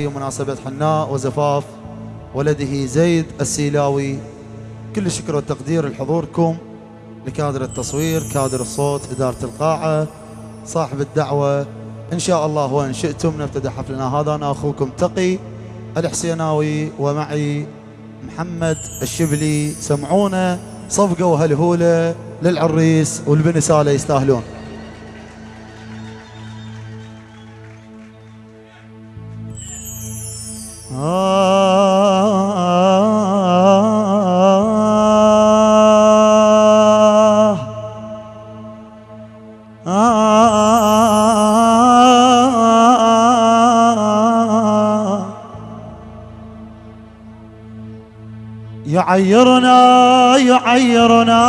مناسبة حناء وزفاف ولده زيد السيلاوي كل الشكر والتقدير لحضوركم لكادر التصوير كادر الصوت إدارة القاعة صاحب الدعوة. إن شاء الله وإن شئتم نبتدأ حفلنا هذا. أنا أخوكم تقي الحسيناوي ومعي محمد الشبلي. سمعونا صفقة وهلهولة للعريس والبني سالة يستاهلون. يعيرنا يعيرنا.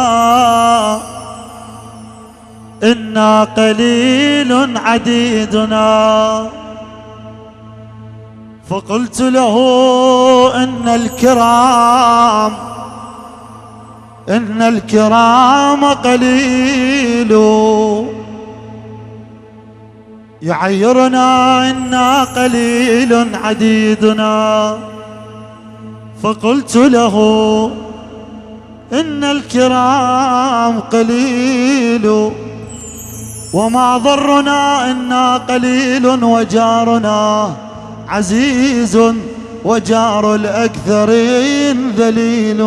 إنا قليل عديدنا. فقلت له إن الكرام إن الكرام قليل. يعيرنا إنا قليل عديدنا. فقلت له إن الكرام قليل وما ضرنا إنا قليل وجارنا عزيز وجار الأكثرين ذليل.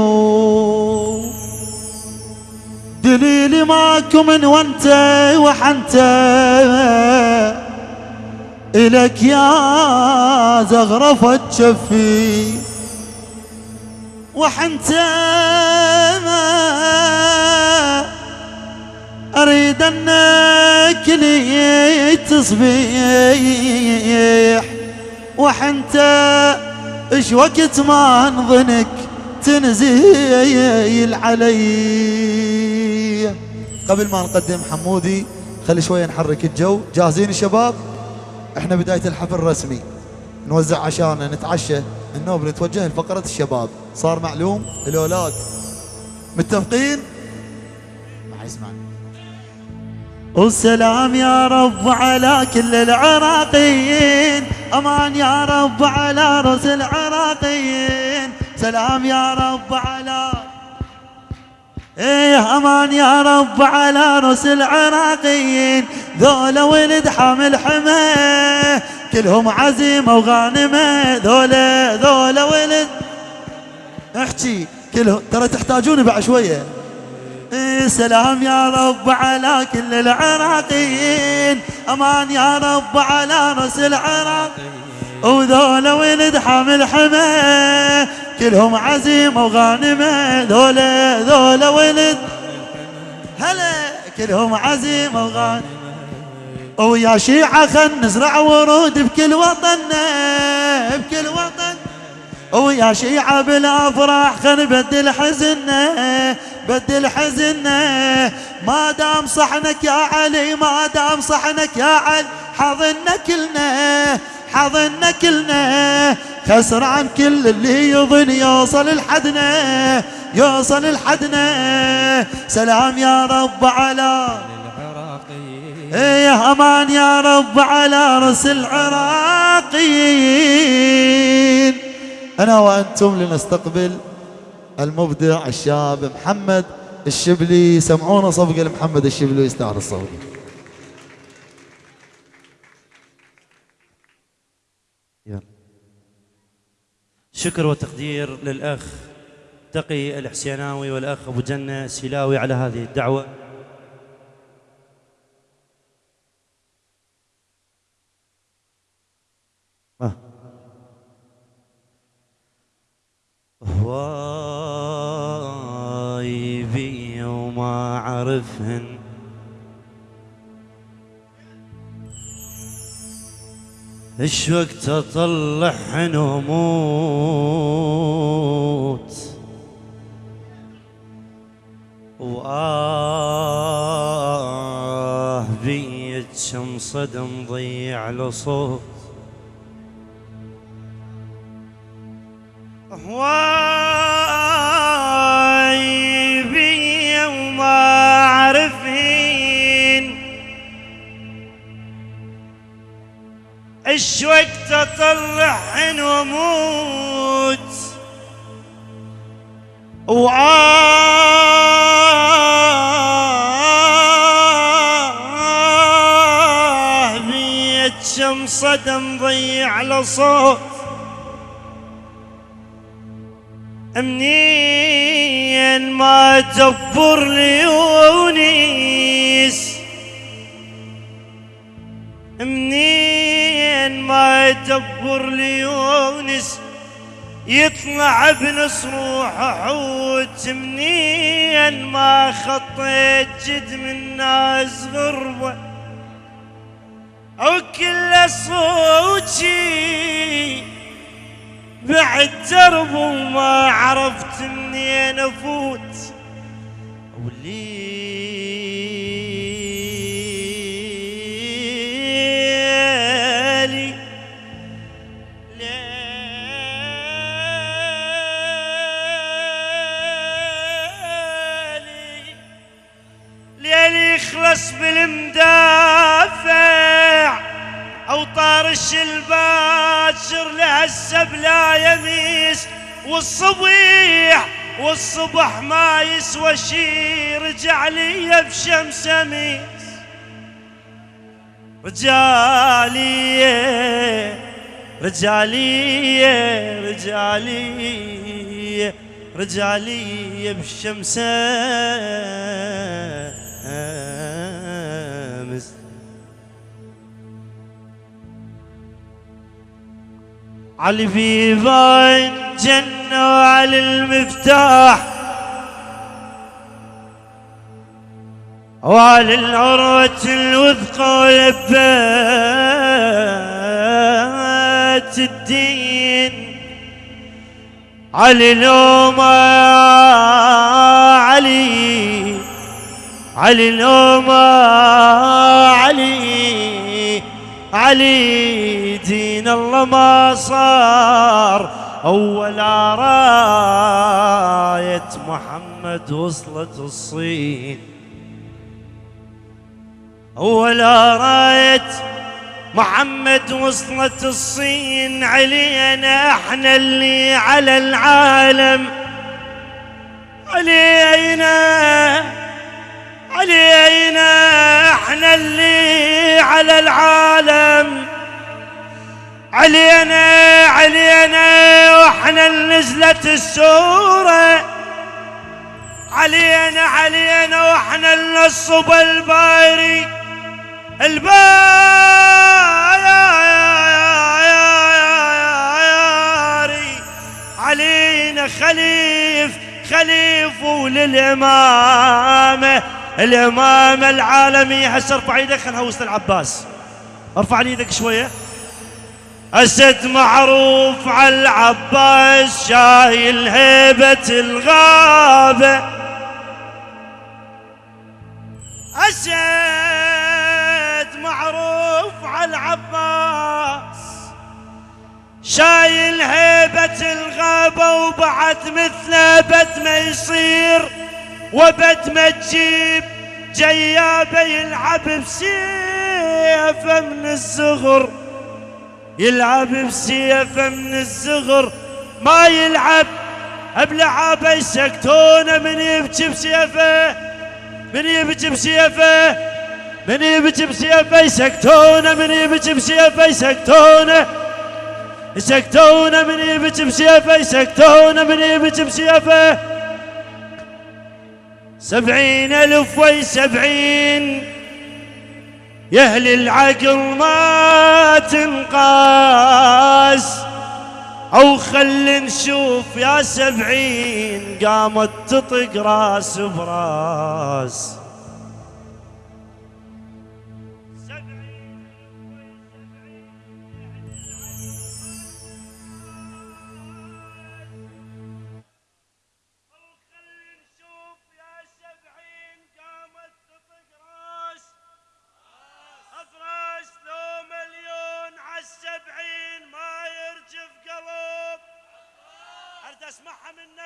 دليلي ماكو من وانت وحنت إلك يا زغرفة شفي. وحنت ما أريد أنك لي تصبيح. وحنت إيش وقت ما أنظنك تنزيل علي. قبل ما نقدم حمودي خلي شوية نحرك الجو. جاهزين الشباب؟ إحنا بداية الحفل الرسمي. نوزع عشانا نتعشى. النوب نتوجه لفقرة الشباب. صار معلوم؟ الأولاد متفقين؟ ما يسمعني والسلام يا رب على كل العراقيين. أمان يا رب على رؤوس العراقيين. سلام يا رب على إيه أمان يا رب على رؤوس العراقيين. ذولا ولد حامل حماه كلهم عزيمه وغانمه ذولا ذولا ولد احكي كلهم. ترى تحتاجوني بعد شوية. إيه سلام يا رب على كل العراقيين. أمان يا رب على رأس العراق وذولا ولد حامل حماه كلهم عزيمة وغانمة ذولا ذولا ولد هلا كلهم عزيمة وغانمة ويا شيعة خل نزرع ورود بكل وطننا بكل وطن. ويا شيعة بالأفراح خل نبدل حزننا بدل حزننا. ما دام صحنك يا علي ما دام صحنك يا علي حضنا كلنا حضنا كلنا. خسران كل اللي يظن يوصل لحدنا يوصل لحدنا. سلام يا رب على يا أمان يا رب على رأس العراقيين. أنا وأنتم لنستقبل المبدع الشاب محمد الشبلي. سمعونا صفقة لمحمد الشبلي ويستاهل الصفقة. يلا. شكر وتقدير للأخ تقي الحسيناوي والأخ أبو جنة السيلاوي على هذه الدعوة. هواي بي وما أعرفهن إيش وقت أطلعهن وأموت؟ وآه بيت كم صدم ضيع له شمس صدم ضيع له صوت. منين ما تدبر ليونيس منين ما يدبر ليونس يطلع بنص روحه حوت منين ما خطيت جد من ناس غربة. كل صوتي بعد درب وما عرفت منين أفوت. وليلي الباشر لهسه بلا يميس والصبيح والصبح ما يسوى شي رجع لي بشمس أميس. رجالي رجالي رجالي رجالي بالشمس علي في باين جنة وعلى المفتاح. وعلى العروة الوثقى ولبات الدين. علي لوما علي علي لوما علي. علي دين الله ما صار. أول راية محمد وصلت الصين. أول راية محمد وصلت الصين. علينا إحنا اللي على العالم. علينا علينا على العالم. علينا علينا وإحنا نزلت السورة. علينا علينا وإحنا نصب الباري. الباري. علينا خليف خليف وللإمامة الإمامة العالمية. هسه ارفع إيدك خلينا نهوس العباس. ارفع لي إيدك شوية. أسد معروف على العباس شايل هيبة الغابة. أسد معروف على العباس شايل هيبة الغابة وبعد مثله بد ما يصير. وبد ما تجيب جيابه يلعب بسيفه من الصغر يلعب بسيفه من الصغر ما يلعب بلعابه يسكتونه من يبكي بسيفه من يبكي بسيفه من يبكي بسيفه. يسكتونه من يبكي بسيفه يسكتونه يسكتونه من يبكي بسيفه يسكتونه من يبكي بسيفه. سبعين ألف وي سبعين يا أهل العقل ما تنقاس. أو خل نشوف يا سبعين قامت تطق راس براس.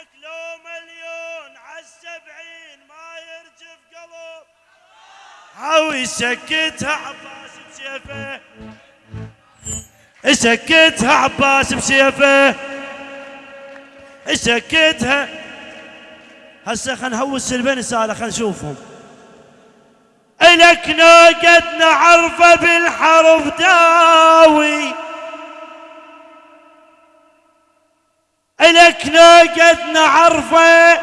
منك لو مليون عالسبعين ما يرجف قلب هاو يسكتها عباس بسيفه. سكتها عباس بسيفه. سكتها هسه خلينا نهوس البن سالة خلينا نشوفهم. إلك نوقد نعرفه بالحرب داوي. إلك نوقد نعرفه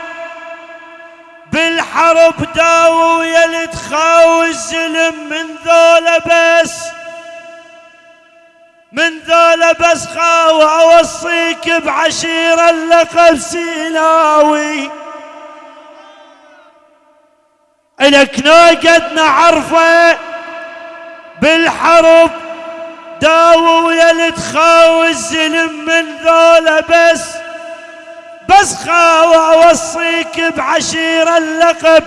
بالحرب داوي يا تخاوي الزلم من ذولا بس من ذولا بس خاوي أوصيك بعشيرة اللقب سيلاوي. إلك نوقد نعرفه بالحرب داوي يا تخاوي الزلم من ذولا بس بس خاوي اوصيك بعشيرة اللقب.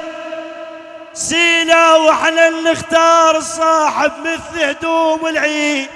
سيلا وإحنا نختار صاحب مثل هدوم العيد.